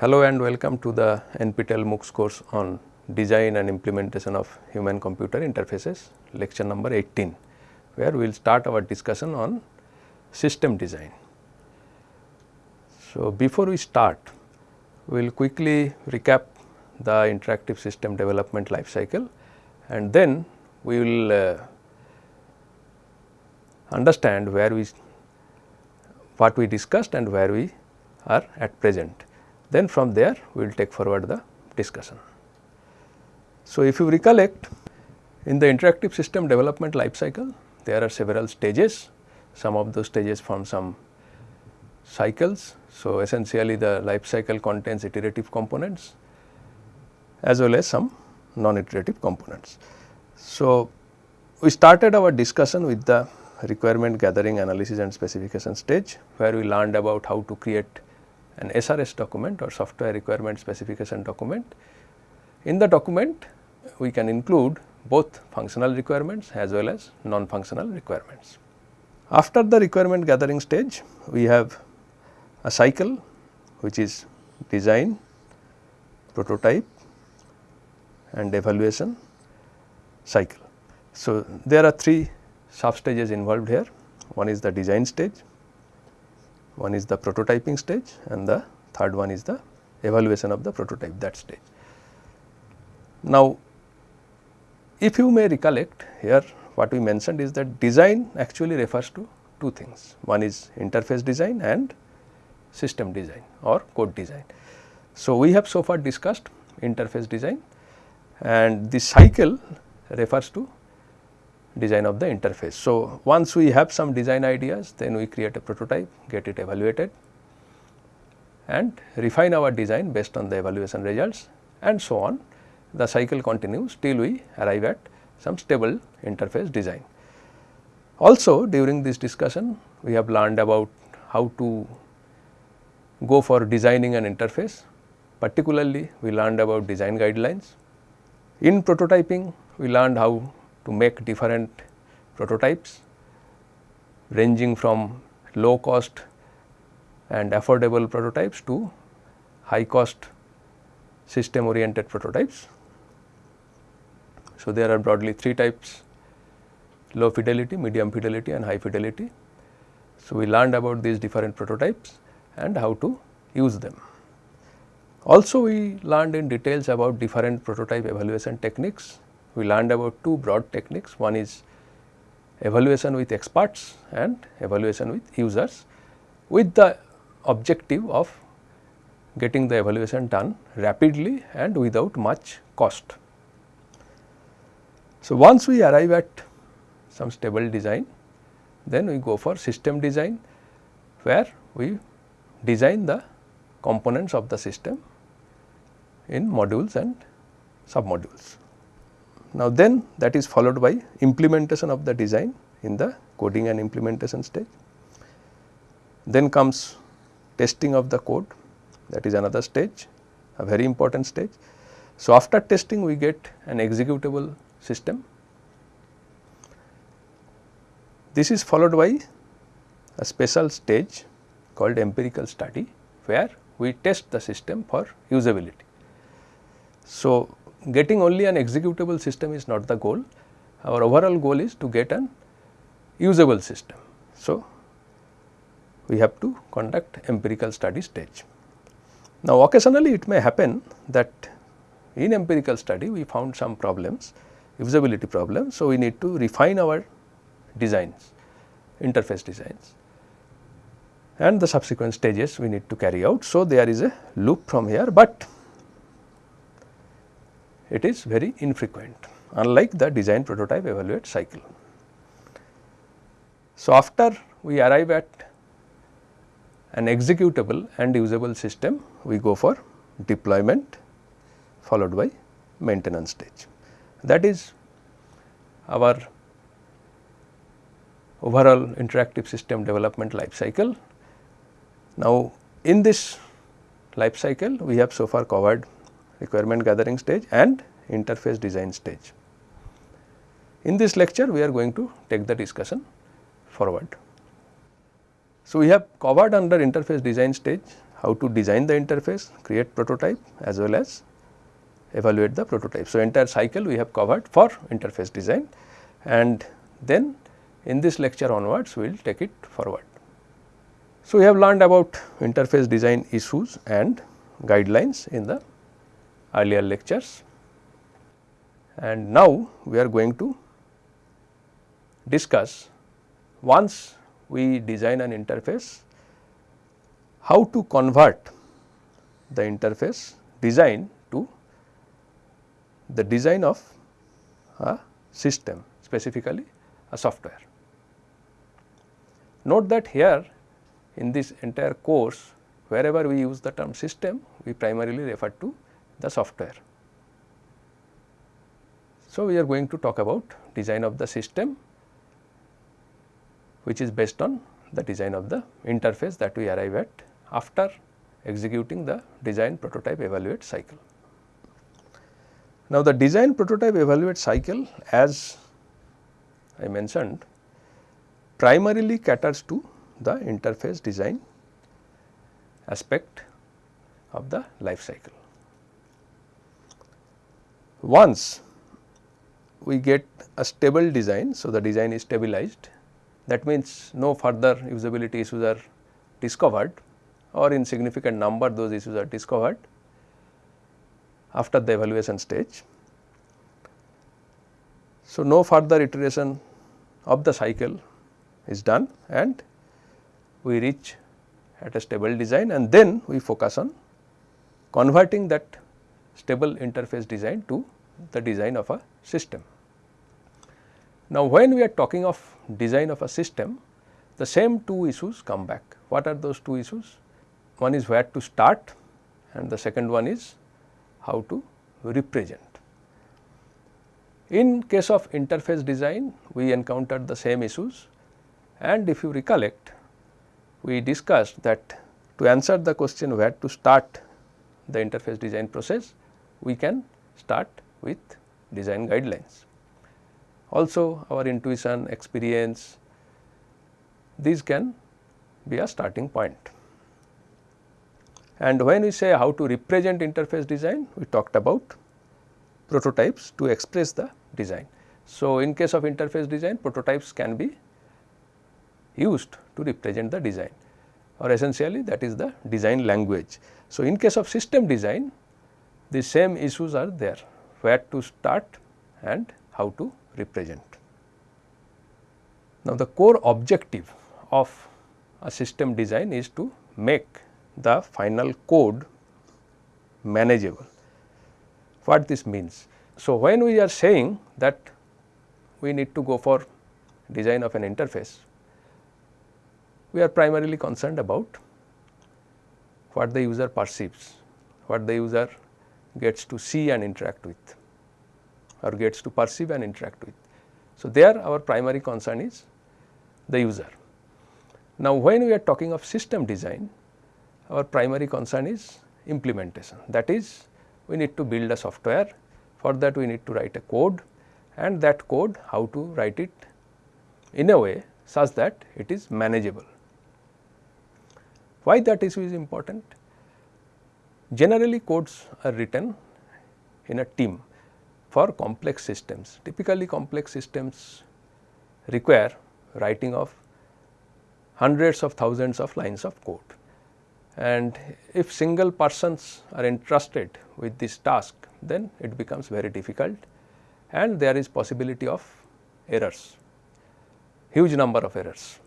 Hello and welcome to the NPTEL MOOCs course on design and implementation of human computer interfaces lecture number 18 where we will start our discussion on system design. So, before we start we will quickly recap the interactive system development life cycle and then we will uh, understand where we what we discussed and where we are at present. Then from there we will take forward the discussion. So, if you recollect in the interactive system development life cycle there are several stages, some of those stages form some cycles. So, essentially the life cycle contains iterative components as well as some non-iterative components. So, we started our discussion with the requirement gathering analysis and specification stage where we learned about how to create an SRS document or software requirement specification document. In the document we can include both functional requirements as well as non-functional requirements. After the requirement gathering stage we have a cycle which is design, prototype and evaluation cycle. So, there are three sub stages involved here one is the design stage, one is the prototyping stage and the third one is the evaluation of the prototype that stage. Now, if you may recollect here what we mentioned is that design actually refers to two things one is interface design and system design or code design. So, we have so far discussed interface design and the cycle refers to design of the interface. So, once we have some design ideas then we create a prototype, get it evaluated and refine our design based on the evaluation results and so on. The cycle continues till we arrive at some stable interface design. Also during this discussion we have learned about how to go for designing an interface particularly we learned about design guidelines. In prototyping we learned how to make different prototypes ranging from low cost and affordable prototypes to high cost system oriented prototypes. So, there are broadly three types low fidelity, medium fidelity and high fidelity. So, we learned about these different prototypes and how to use them. Also we learned in details about different prototype evaluation techniques we learned about two broad techniques. One is evaluation with experts and evaluation with users with the objective of getting the evaluation done rapidly and without much cost. So, once we arrive at some stable design, then we go for system design where we design the components of the system in modules and submodules. Now, then that is followed by implementation of the design in the coding and implementation stage. Then comes testing of the code that is another stage a very important stage. So, after testing we get an executable system. This is followed by a special stage called empirical study where we test the system for usability. So, getting only an executable system is not the goal. Our overall goal is to get an usable system. So, we have to conduct empirical study stage. Now, occasionally it may happen that in empirical study we found some problems, usability problems. So, we need to refine our designs, interface designs and the subsequent stages we need to carry out. So, there is a loop from here, but it is very infrequent unlike the design prototype evaluate cycle. So, after we arrive at an executable and usable system, we go for deployment followed by maintenance stage. That is our overall interactive system development life cycle. Now, in this life cycle we have so far covered requirement gathering stage and interface design stage. In this lecture we are going to take the discussion forward. So, we have covered under interface design stage how to design the interface, create prototype as well as evaluate the prototype. So, entire cycle we have covered for interface design and then in this lecture onwards we will take it forward. So, we have learned about interface design issues and guidelines in the earlier lectures and now we are going to discuss once we design an interface how to convert the interface design to the design of a system specifically a software. Note that here in this entire course wherever we use the term system we primarily refer to the software. So, we are going to talk about design of the system which is based on the design of the interface that we arrive at after executing the design prototype evaluate cycle. Now, the design prototype evaluate cycle as I mentioned primarily caters to the interface design aspect of the life cycle. Once we get a stable design, so the design is stabilized that means no further usability issues are discovered or in significant number those issues are discovered after the evaluation stage. So, no further iteration of the cycle is done and we reach at a stable design and then we focus on converting that stable interface design to the design of a system. Now, when we are talking of design of a system, the same two issues come back. What are those two issues? One is where to start and the second one is how to represent. In case of interface design, we encountered the same issues and if you recollect, we discussed that to answer the question where to start the interface design process, we can start with design guidelines. Also our intuition, experience, these can be a starting point. And when we say how to represent interface design, we talked about prototypes to express the design. So, in case of interface design, prototypes can be used to represent the design or essentially that is the design language. So, in case of system design, the same issues are there, where to start and how to represent. Now, the core objective of a system design is to make the final code manageable. What this means? So, when we are saying that we need to go for design of an interface, we are primarily concerned about what the user perceives, what the user gets to see and interact with or gets to perceive and interact with. So, there our primary concern is the user. Now, when we are talking of system design, our primary concern is implementation. That is, we need to build a software, for that we need to write a code and that code how to write it in a way such that it is manageable. Why that issue is important? Generally codes are written in a team for complex systems. Typically complex systems require writing of hundreds of thousands of lines of code. And if single persons are entrusted with this task, then it becomes very difficult and there is possibility of errors, huge number of errors.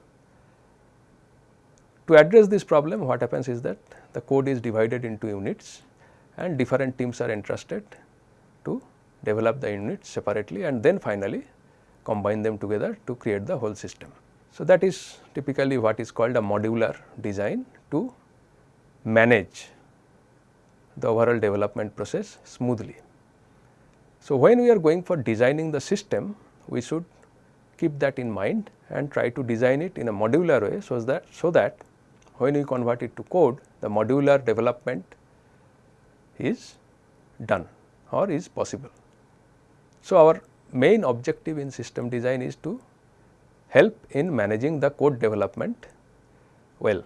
To address this problem, what happens is that the code is divided into units and different teams are entrusted to develop the units separately and then finally combine them together to create the whole system. So, that is typically what is called a modular design to manage the overall development process smoothly. So, when we are going for designing the system, we should keep that in mind and try to design it in a modular way, so that, so that when we convert it to code, the modular development is done or is possible. So, our main objective in system design is to help in managing the code development well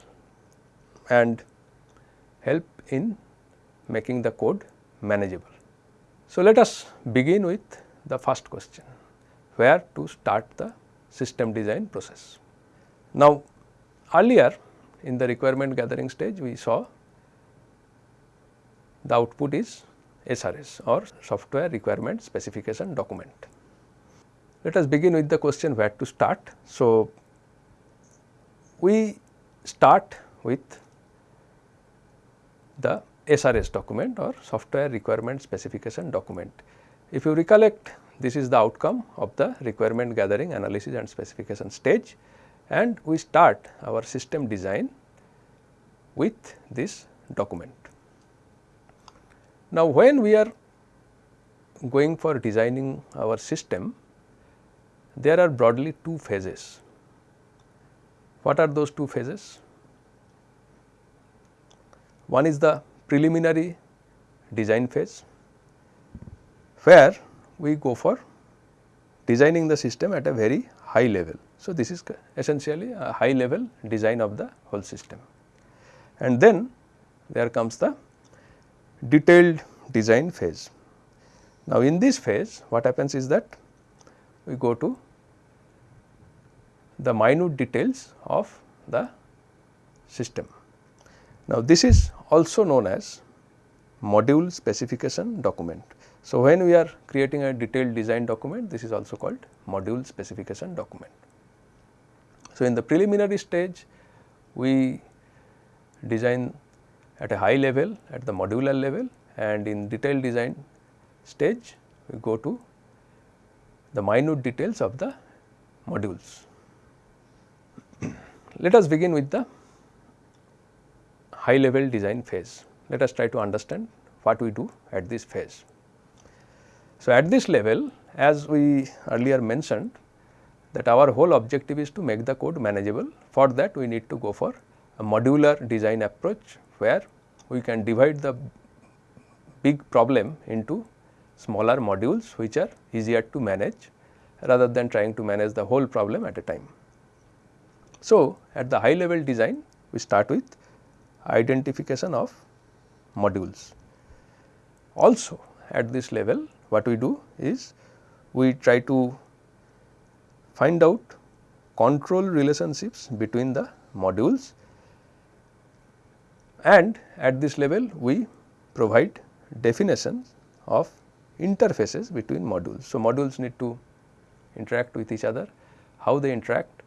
and help in making the code manageable. So, let us begin with the first question where to start the system design process. Now, earlier in the requirement gathering stage we saw the output is SRS or software requirement specification document. Let us begin with the question where to start. So, we start with the SRS document or software requirement specification document. If you recollect this is the outcome of the requirement gathering analysis and specification stage and we start our system design with this document. Now, when we are going for designing our system, there are broadly two phases. What are those two phases? One is the preliminary design phase, where we go for designing the system at a very high level. So, this is essentially a high level design of the whole system. And then there comes the detailed design phase. Now, in this phase what happens is that we go to the minute details of the system. Now, this is also known as module specification document. So, when we are creating a detailed design document this is also called module specification document. So, in the preliminary stage we design at a high level at the modular level and in detailed design stage we go to the minute details of the modules. Let us begin with the high level design phase. Let us try to understand what we do at this phase. So, at this level as we earlier mentioned that our whole objective is to make the code manageable. For that we need to go for a modular design approach where we can divide the big problem into smaller modules which are easier to manage rather than trying to manage the whole problem at a time. So, at the high level design we start with identification of modules. Also at this level what we do is we try to find out control relationships between the modules and at this level we provide definitions of interfaces between modules. So, modules need to interact with each other, how they interact,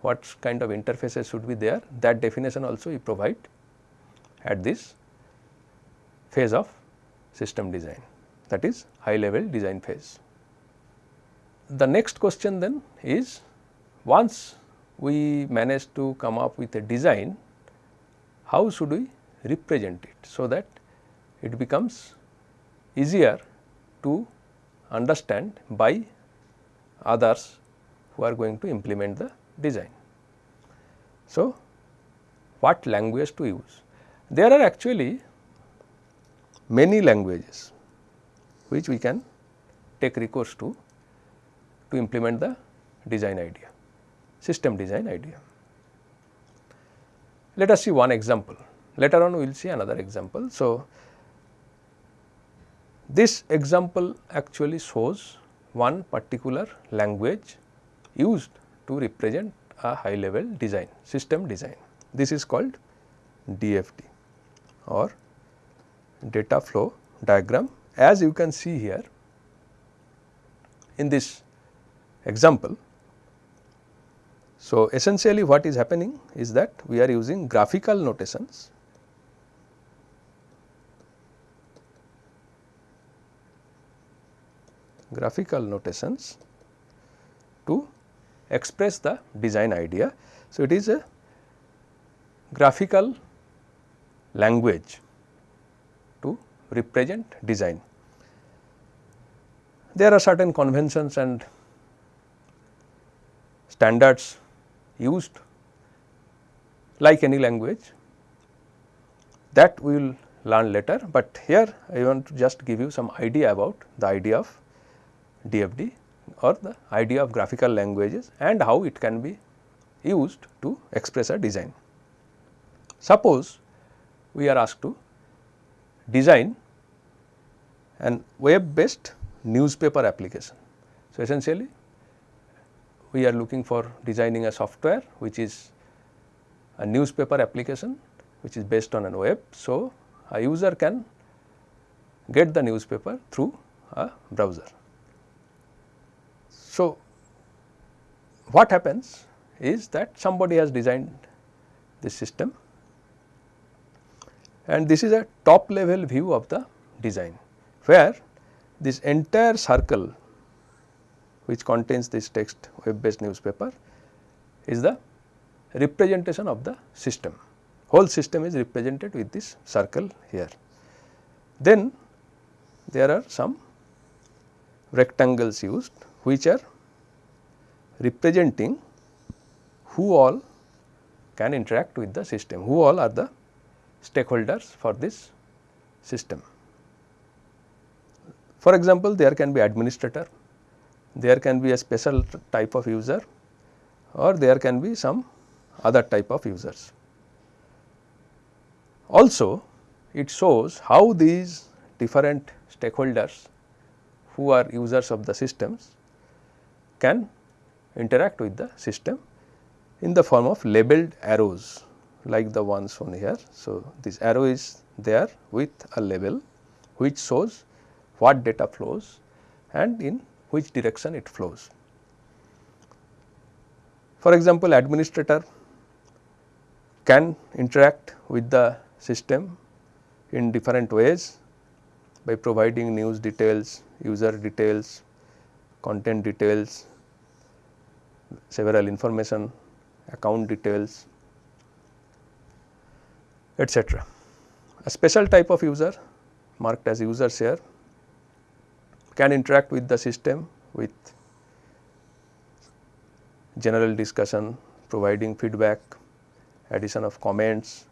what kind of interfaces should be there that definition also we provide at this phase of system design that is high level design phase. The next question then is once we manage to come up with a design, how should we represent it so that it becomes easier to understand by others who are going to implement the design. So, what language to use? There are actually many languages which we can take recourse to to implement the design idea, system design idea. Let us see one example, later on we will see another example. So, this example actually shows one particular language used to represent a high level design, system design. This is called DFD or data flow diagram as you can see here in this example. So, essentially what is happening is that we are using graphical notations graphical notations to express the design idea. So, it is a graphical language to represent design. There are certain conventions and standards used like any language that we will learn later, but here I want to just give you some idea about the idea of DFD or the idea of graphical languages and how it can be used to express a design. Suppose we are asked to design an web based newspaper application. So, essentially we are looking for designing a software which is a newspaper application which is based on a web. So, a user can get the newspaper through a browser. So, what happens is that somebody has designed this system and this is a top level view of the design where this entire circle which contains this text web based newspaper is the representation of the system. Whole system is represented with this circle here. Then there are some rectangles used which are representing who all can interact with the system, who all are the stakeholders for this system. For example, there can be administrator, there can be a special type of user or there can be some other type of users. Also, it shows how these different stakeholders who are users of the systems can interact with the system in the form of labeled arrows like the ones shown here. So, this arrow is there with a label which shows what data flows and in which direction it flows. For example, administrator can interact with the system in different ways by providing news details, user details, content details, several information, account details, etc. A special type of user marked as user here can interact with the system with general discussion, providing feedback, addition of comments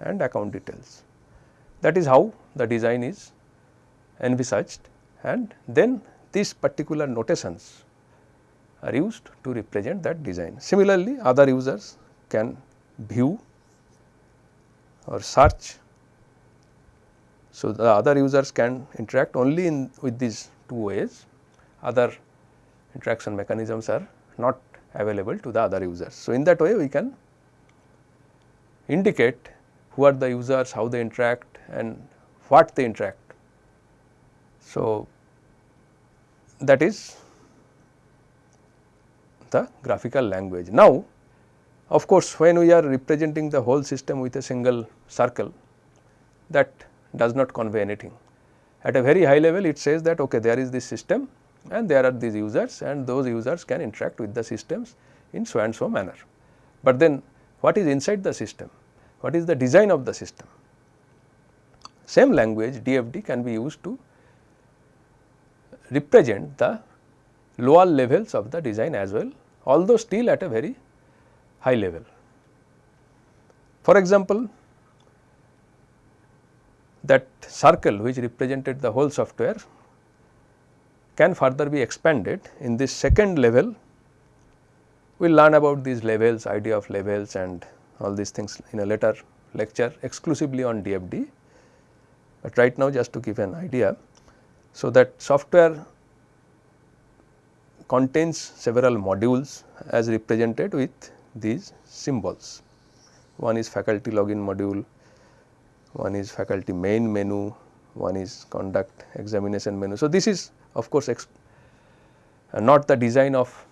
and account details. That is how the design is envisaged and then these particular notations are used to represent that design. Similarly, other users can view or search. So, the other users can interact only in with these two ways, other interaction mechanisms are not available to the other users. So, in that way we can indicate who are the users, how they interact and what they interact. So, that is the graphical language. Now, of course, when we are representing the whole system with a single circle that does not convey anything. At a very high level it says that okay there is this system and there are these users and those users can interact with the systems in so and so manner. But then what is inside the system? What is the design of the system? Same language DFD can be used to represent the lower levels of the design as well, although still at a very high level. For example, that circle which represented the whole software can further be expanded in this second level. We will learn about these levels, idea of levels and all these things in a later lecture exclusively on DFD, but right now just to give an idea. So, that software contains several modules as represented with these symbols. One is faculty login module, one is faculty main menu, one is conduct examination menu. So, this is of course, uh, not the design of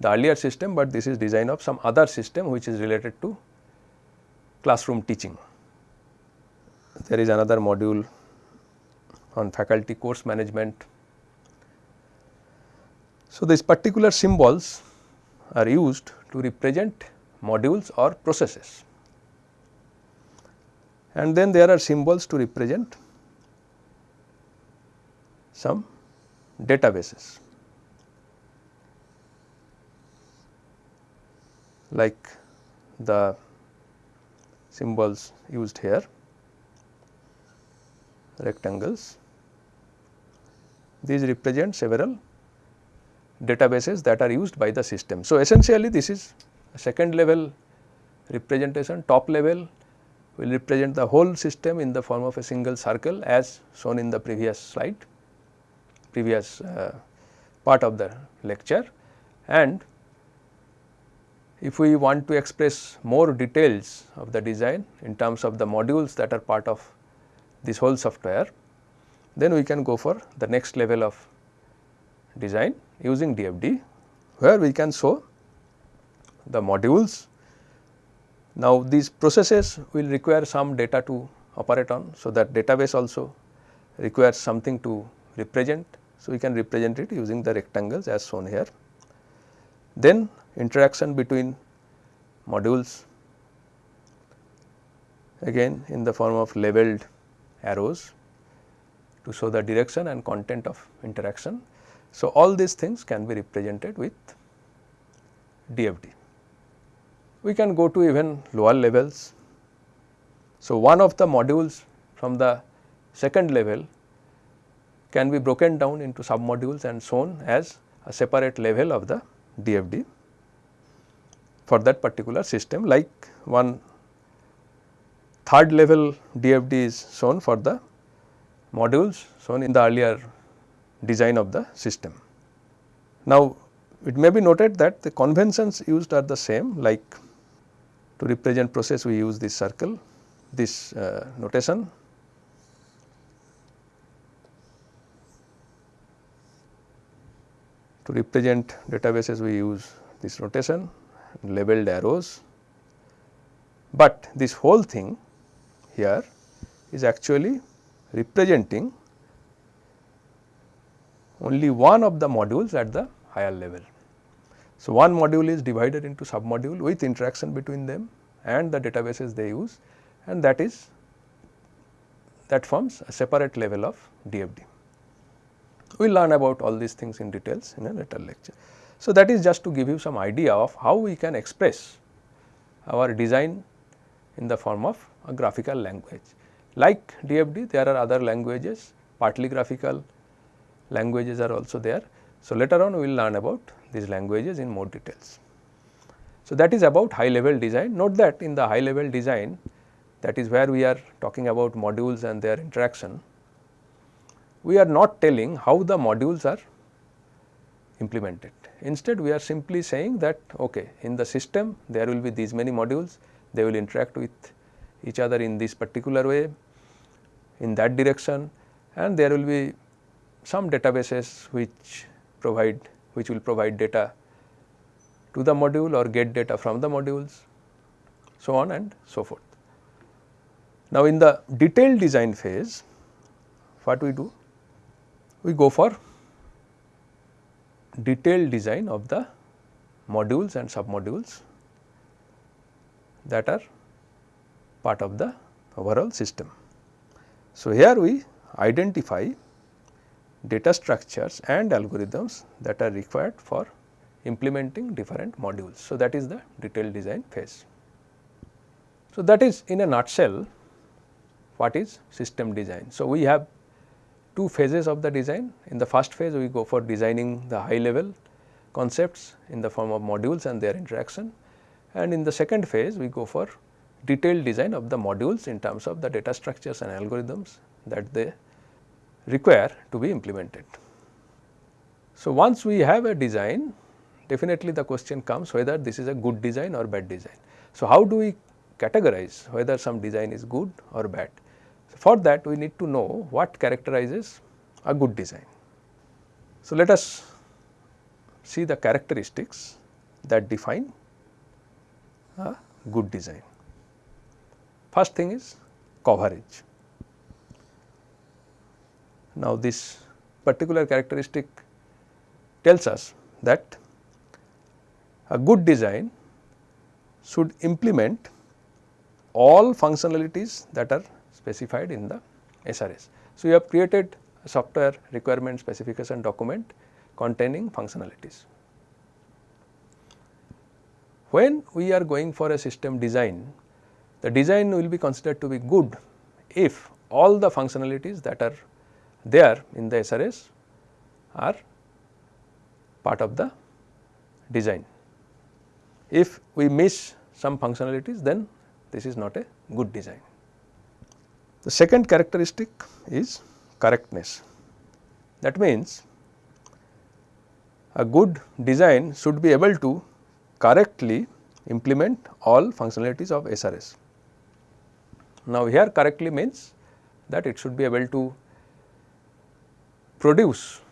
the earlier system, but this is design of some other system which is related to classroom teaching. There is another module on faculty course management. So, these particular symbols are used to represent modules or processes and then there are symbols to represent some databases like the symbols used here rectangles. These represent several databases that are used by the system. So, essentially this is a second level representation top level will represent the whole system in the form of a single circle as shown in the previous slide previous uh, part of the lecture and if we want to express more details of the design in terms of the modules that are part of this whole software, then we can go for the next level of design using DFD, where we can show the modules. Now, these processes will require some data to operate on. So, that database also requires something to represent. So, we can represent it using the rectangles as shown here. Then interaction between modules again in the form of labeled arrows to show the direction and content of interaction. So, all these things can be represented with DFD. We can go to even lower levels. So, one of the modules from the second level can be broken down into submodules and shown as a separate level of the DFD for that particular system like one third level DFD is shown for the modules shown in the earlier design of the system. Now, it may be noted that the conventions used are the same like to represent process we use this circle this uh, notation To represent databases we use this notation labeled arrows, but this whole thing here is actually representing only one of the modules at the higher level. So, one module is divided into sub module with interaction between them and the databases they use and that is that forms a separate level of DFD. We will learn about all these things in details in a later lecture. So, that is just to give you some idea of how we can express our design in the form of a graphical language. Like DFD there are other languages partly graphical languages are also there. So, later on we will learn about these languages in more details. So, that is about high level design. Note that in the high level design that is where we are talking about modules and their interaction we are not telling how the modules are implemented. Instead, we are simply saying that okay, in the system there will be these many modules, they will interact with each other in this particular way, in that direction and there will be some databases which provide which will provide data to the module or get data from the modules so on and so forth. Now, in the detailed design phase what we do? we go for detailed design of the modules and submodules that are part of the overall system. So, here we identify data structures and algorithms that are required for implementing different modules. So, that is the detailed design phase. So, that is in a nutshell what is system design. So, we have two phases of the design. In the first phase we go for designing the high level concepts in the form of modules and their interaction and in the second phase we go for detailed design of the modules in terms of the data structures and algorithms that they require to be implemented. So, once we have a design definitely the question comes whether this is a good design or bad design. So, how do we categorize whether some design is good or bad? For that we need to know what characterizes a good design. So, let us see the characteristics that define a good design. First thing is coverage. Now, this particular characteristic tells us that a good design should implement all functionalities that are specified in the SRS. So, you have created a software requirement specification document containing functionalities. When we are going for a system design, the design will be considered to be good if all the functionalities that are there in the SRS are part of the design. If we miss some functionalities then this is not a good design. The second characteristic is correctness. That means, a good design should be able to correctly implement all functionalities of SRS. Now, here correctly means that it should be able to produce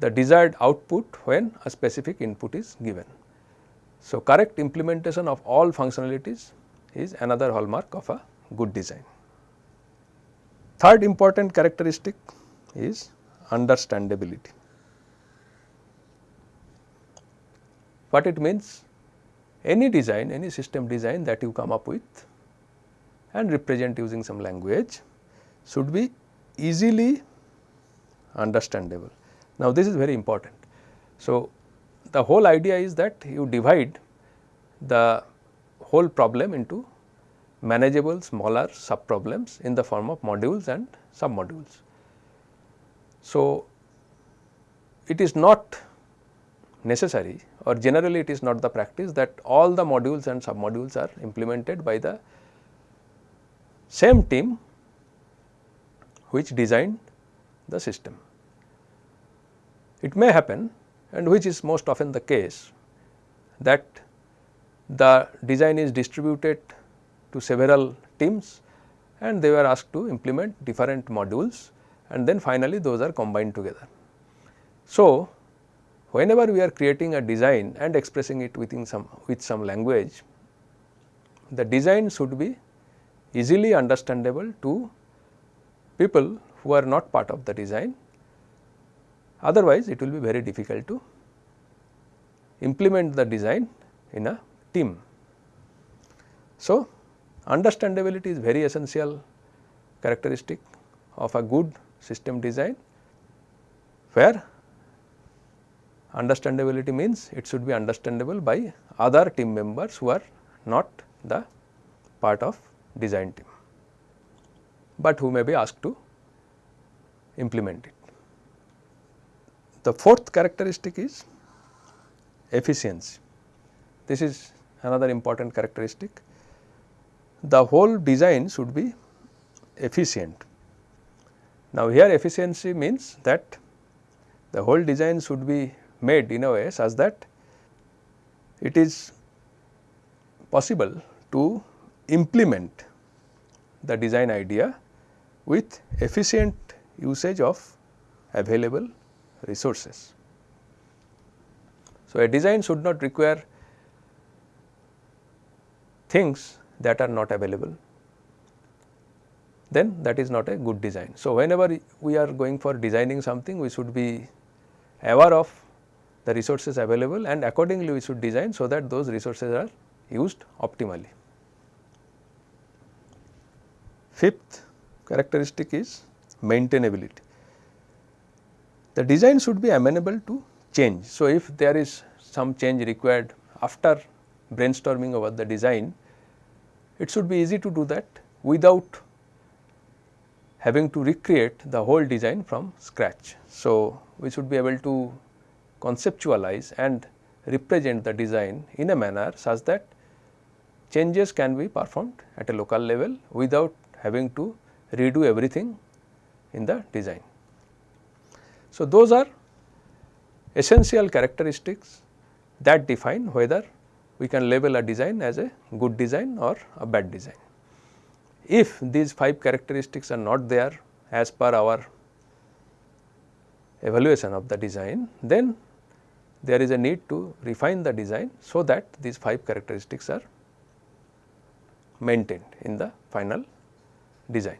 the desired output when a specific input is given. So, correct implementation of all functionalities is another hallmark of a good design. Third important characteristic is understandability. What it means? Any design, any system design that you come up with and represent using some language should be easily understandable. Now, this is very important. So, the whole idea is that you divide the whole problem into manageable smaller sub problems in the form of modules and sub modules. So, it is not necessary or generally it is not the practice that all the modules and sub modules are implemented by the same team which designed the system. It may happen and which is most often the case that the design is distributed to several teams and they were asked to implement different modules and then finally those are combined together. So, whenever we are creating a design and expressing it within some with some language, the design should be easily understandable to people who are not part of the design Otherwise, it will be very difficult to implement the design in a team. So, understandability is very essential characteristic of a good system design, where understandability means it should be understandable by other team members who are not the part of design team, but who may be asked to implement it. The fourth characteristic is efficiency. This is another important characteristic. The whole design should be efficient. Now, here efficiency means that the whole design should be made in a way such that it is possible to implement the design idea with efficient usage of available resources. So, a design should not require things that are not available then that is not a good design. So, whenever we are going for designing something we should be aware of the resources available and accordingly we should design so that those resources are used optimally. Fifth characteristic is maintainability the design should be amenable to change. So, if there is some change required after brainstorming over the design, it should be easy to do that without having to recreate the whole design from scratch. So, we should be able to conceptualize and represent the design in a manner such that changes can be performed at a local level without having to redo everything in the design. So, those are essential characteristics that define whether we can label a design as a good design or a bad design. If these 5 characteristics are not there as per our evaluation of the design, then there is a need to refine the design so that these 5 characteristics are maintained in the final design.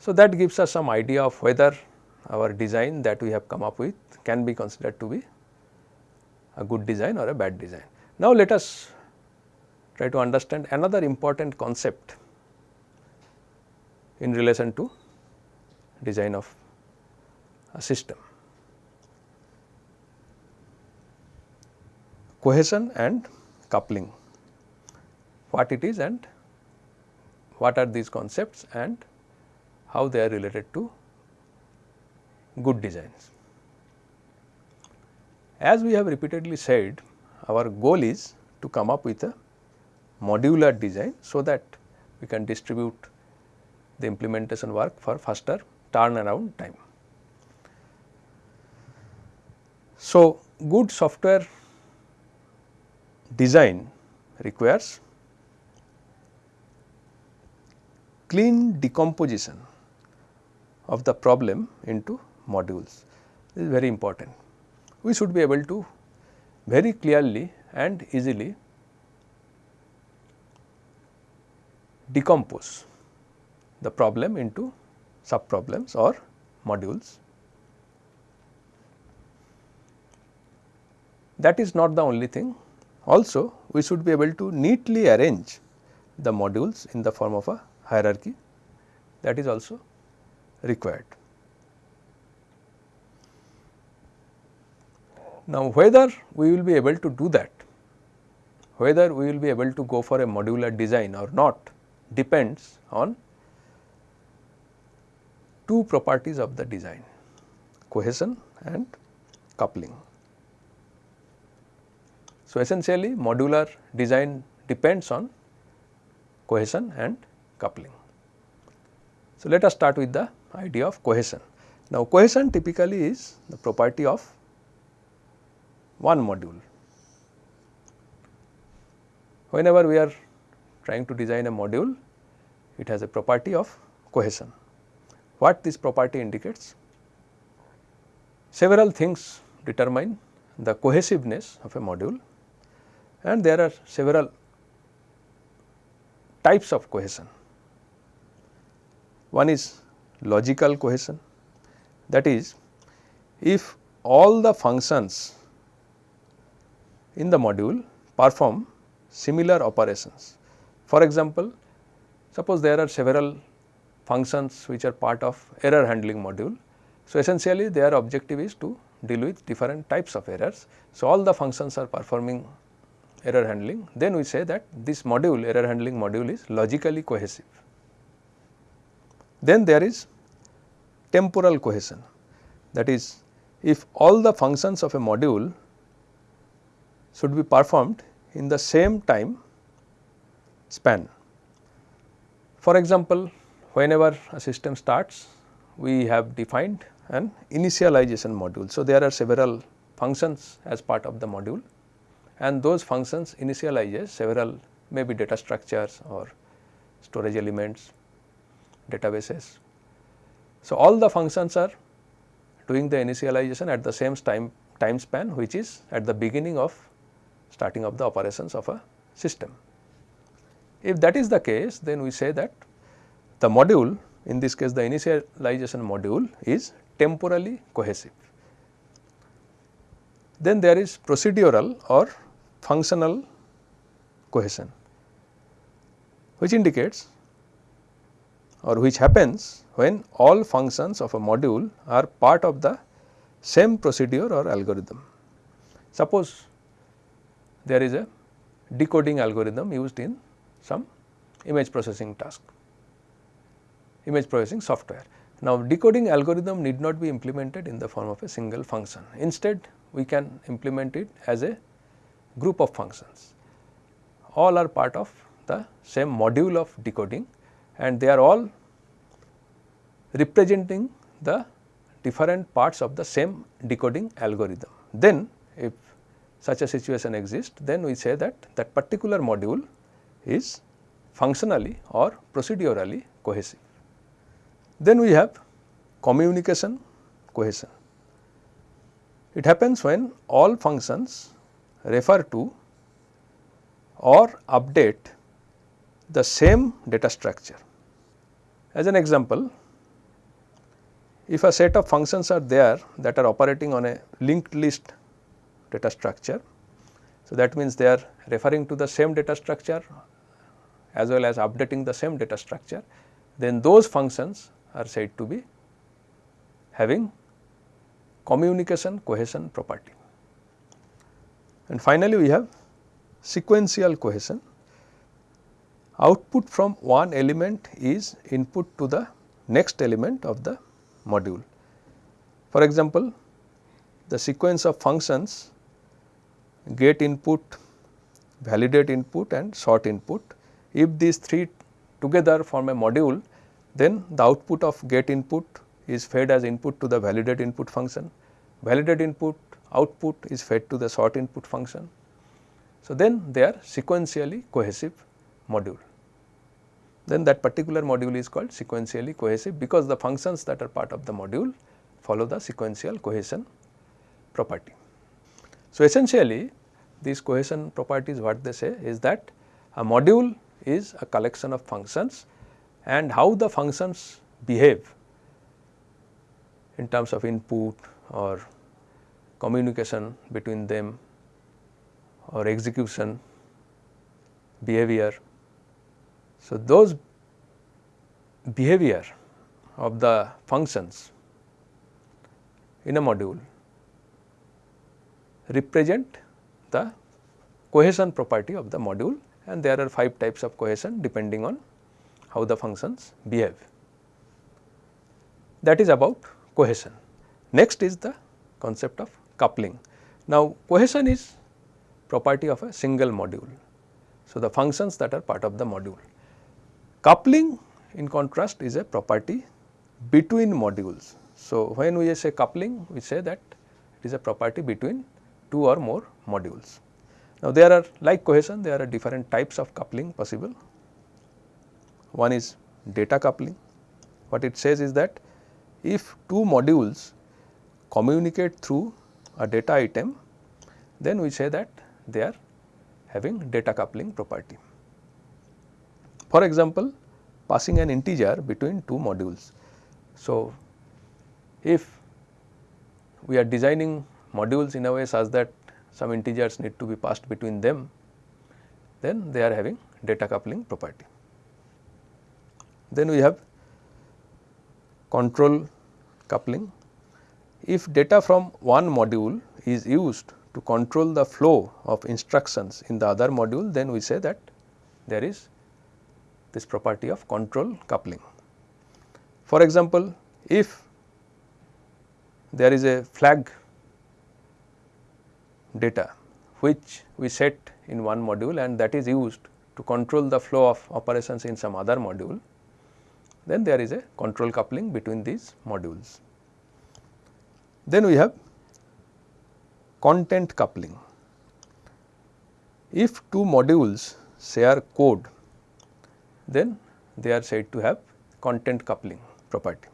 So, that gives us some idea of whether our design that we have come up with can be considered to be a good design or a bad design. Now, let us try to understand another important concept in relation to design of a system. Cohesion and coupling, what it is and what are these concepts and how they are related to good designs. As we have repeatedly said, our goal is to come up with a modular design so that we can distribute the implementation work for faster turnaround time. So, good software design requires clean decomposition of the problem into modules. This is very important. We should be able to very clearly and easily decompose the problem into sub problems or modules. That is not the only thing. Also, we should be able to neatly arrange the modules in the form of a hierarchy that is also required. Now, whether we will be able to do that, whether we will be able to go for a modular design or not depends on two properties of the design cohesion and coupling. So, essentially modular design depends on cohesion and coupling. So, let us start with the idea of cohesion. Now, cohesion typically is the property of one module. Whenever we are trying to design a module, it has a property of cohesion. What this property indicates? Several things determine the cohesiveness of a module and there are several types of cohesion. One is logical cohesion that is if all the functions in the module perform similar operations. For example, suppose there are several functions which are part of error handling module. So, essentially their objective is to deal with different types of errors. So, all the functions are performing error handling then we say that this module error handling module is logically cohesive. Then there is temporal cohesion that is if all the functions of a module should be performed in the same time span. For example, whenever a system starts we have defined an initialization module. So, there are several functions as part of the module and those functions initializes several maybe data structures or storage elements, databases. So, all the functions are doing the initialization at the same time time span which is at the beginning of starting of the operations of a system. If that is the case then we say that the module in this case the initialization module is temporally cohesive. Then there is procedural or functional cohesion which indicates or which happens when all functions of a module are part of the same procedure or algorithm. Suppose there is a decoding algorithm used in some image processing task, image processing software. Now, decoding algorithm need not be implemented in the form of a single function. Instead, we can implement it as a group of functions. All are part of the same module of decoding and they are all representing the different parts of the same decoding algorithm. Then if such a situation exists, then we say that that particular module is functionally or procedurally cohesive. Then we have communication cohesion. It happens when all functions refer to or update the same data structure. As an example, if a set of functions are there that are operating on a linked list data structure, so that means they are referring to the same data structure as well as updating the same data structure, then those functions are said to be having communication cohesion property. And finally, we have sequential cohesion. Output from one element is input to the next element of the module. For example, the sequence of functions get input, validate input and sort input. If these three together form a module, then the output of get input is fed as input to the validate input function, validate input output is fed to the sort input function. So, then they are sequentially cohesive module. Then that particular module is called sequentially cohesive because the functions that are part of the module follow the sequential cohesion property. So, essentially these cohesion properties what they say is that a module is a collection of functions and how the functions behave in terms of input or communication between them or execution behavior. So, those behavior of the functions in a module represent the cohesion property of the module and there are 5 types of cohesion depending on how the functions behave. That is about cohesion. Next is the concept of coupling. Now, cohesion is property of a single module. So, the functions that are part of the module. Coupling in contrast is a property between modules. So, when we say coupling we say that it is a property between two or more modules. Now, there are like cohesion there are different types of coupling possible. One is data coupling. What it says is that if two modules communicate through a data item, then we say that they are having data coupling property. For example, passing an integer between two modules. So, if we are designing modules in a way such that some integers need to be passed between them, then they are having data coupling property. Then we have control coupling. If data from one module is used to control the flow of instructions in the other module, then we say that there is this property of control coupling. For example, if there is a flag data which we set in one module and that is used to control the flow of operations in some other module, then there is a control coupling between these modules. Then we have content coupling. If two modules share code, then they are said to have content coupling property.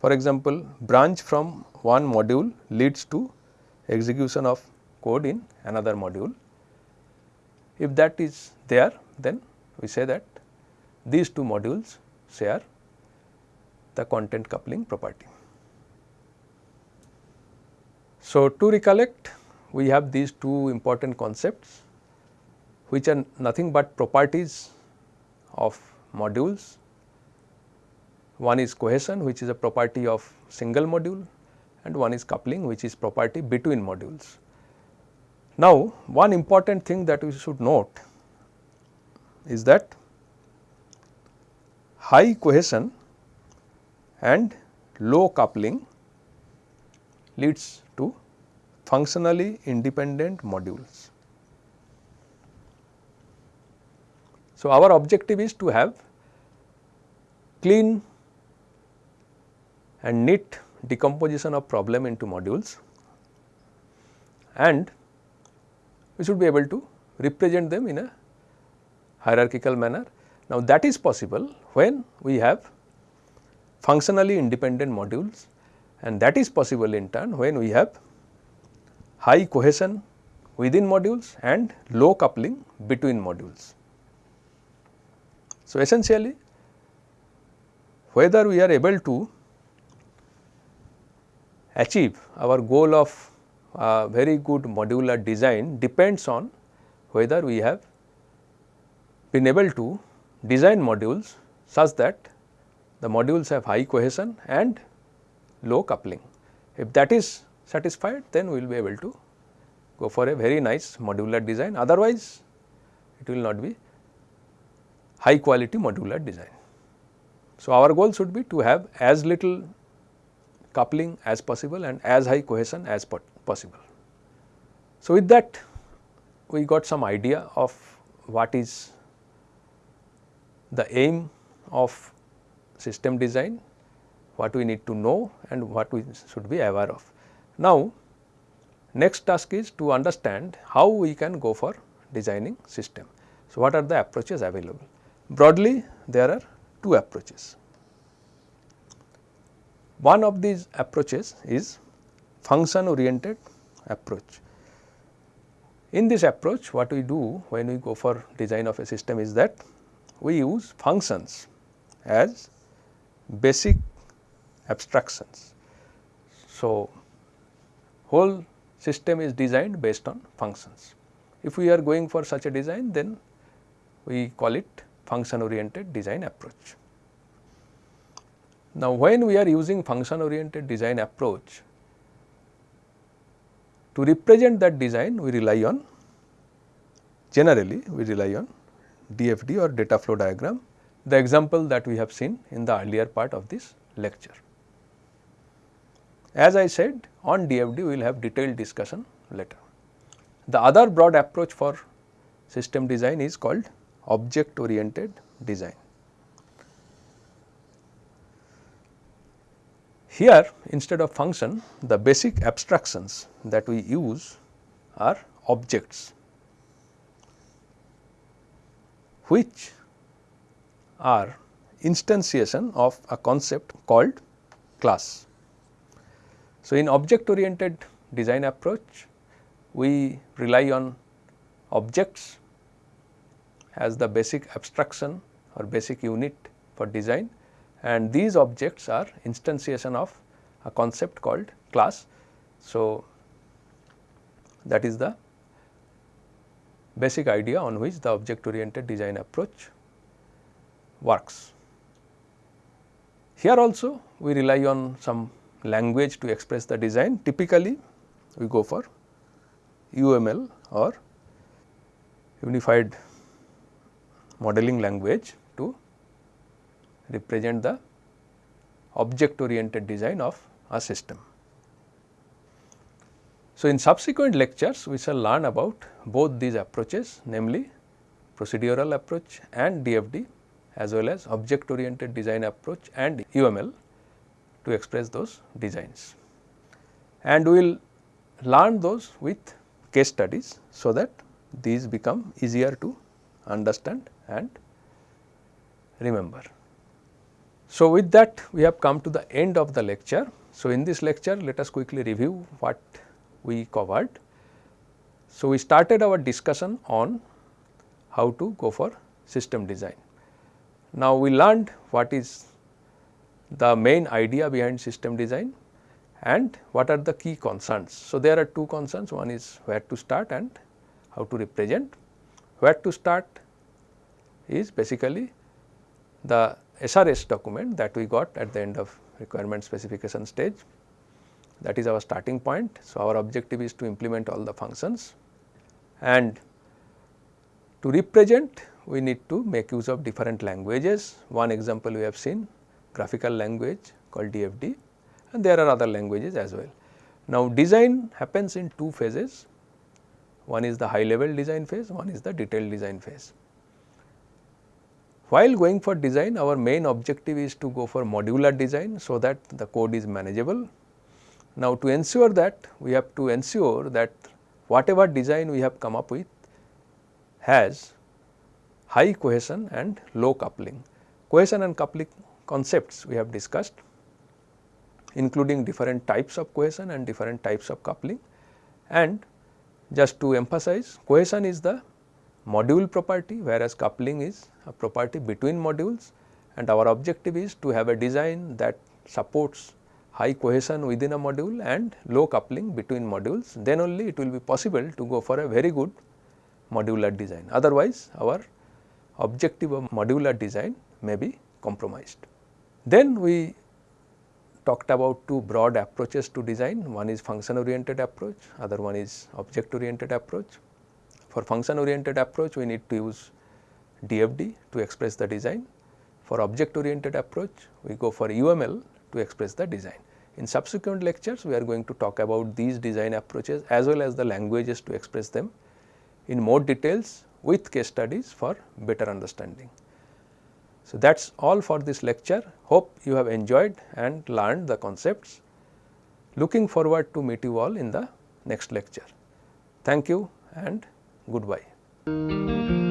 For example, branch from one module leads to execution of code in another module. If that is there, then we say that these two modules share the content coupling property. So, to recollect we have these two important concepts which are nothing but properties of modules. One is cohesion which is a property of single module and one is coupling which is property between modules. Now, one important thing that we should note is that high cohesion and low coupling leads to functionally independent modules. So, our objective is to have clean and neat decomposition of problem into modules and we should be able to represent them in a hierarchical manner. Now, that is possible when we have functionally independent modules and that is possible in turn when we have high cohesion within modules and low coupling between modules. So, essentially whether we are able to achieve our goal of uh, very good modular design depends on whether we have been able to design modules such that the modules have high cohesion and low coupling. If that is satisfied then we will be able to go for a very nice modular design otherwise it will not be high quality modular design. So, our goal should be to have as little coupling as possible and as high cohesion as possible. So, with that we got some idea of what is the aim of system design, what we need to know and what we should be aware of. Now, next task is to understand how we can go for designing system. So, what are the approaches available? Broadly there are two approaches. One of these approaches is function oriented approach. In this approach what we do when we go for design of a system is that we use functions as basic abstractions. So, whole system is designed based on functions. If we are going for such a design then we call it function oriented design approach. Now, when we are using function oriented design approach to represent that design we rely on generally we rely on DFD or data flow diagram the example that we have seen in the earlier part of this lecture. As I said on DFD we will have detailed discussion later. The other broad approach for system design is called object oriented design. Here instead of function the basic abstractions that we use are objects which are instantiation of a concept called class. So, in object oriented design approach we rely on objects as the basic abstraction or basic unit for design and these objects are instantiation of a concept called class. So, that is the basic idea on which the object oriented design approach works. Here also we rely on some language to express the design typically we go for UML or unified modeling language to represent the object oriented design of a system. So, in subsequent lectures we shall learn about both these approaches namely procedural approach and DFD as well as object oriented design approach and UML to express those designs. And we will learn those with case studies so that these become easier to understand and remember. So, with that we have come to the end of the lecture. So, in this lecture let us quickly review what we covered. So, we started our discussion on how to go for system design. Now, we learned what is the main idea behind system design and what are the key concerns. So, there are two concerns one is where to start and how to represent. Where to start is basically the SRS document that we got at the end of requirement specification stage that is our starting point. So, our objective is to implement all the functions and to represent we need to make use of different languages. One example we have seen graphical language called DFD and there are other languages as well. Now, design happens in two phases, one is the high level design phase, one is the detailed design phase. While going for design, our main objective is to go for modular design, so that the code is manageable. Now, to ensure that, we have to ensure that whatever design we have come up with has high cohesion and low coupling. Cohesion and coupling concepts we have discussed including different types of cohesion and different types of coupling. And just to emphasize cohesion is the module property whereas coupling is a property between modules and our objective is to have a design that supports high cohesion within a module and low coupling between modules then only it will be possible to go for a very good modular design otherwise our objective of modular design may be compromised. Then we talked about two broad approaches to design, one is function oriented approach, other one is object oriented approach. For function oriented approach, we need to use DFD to express the design. For object oriented approach, we go for UML to express the design. In subsequent lectures, we are going to talk about these design approaches as well as the languages to express them in more details with case studies for better understanding. So, that is all for this lecture. Hope you have enjoyed and learned the concepts. Looking forward to meet you all in the next lecture. Thank you and goodbye.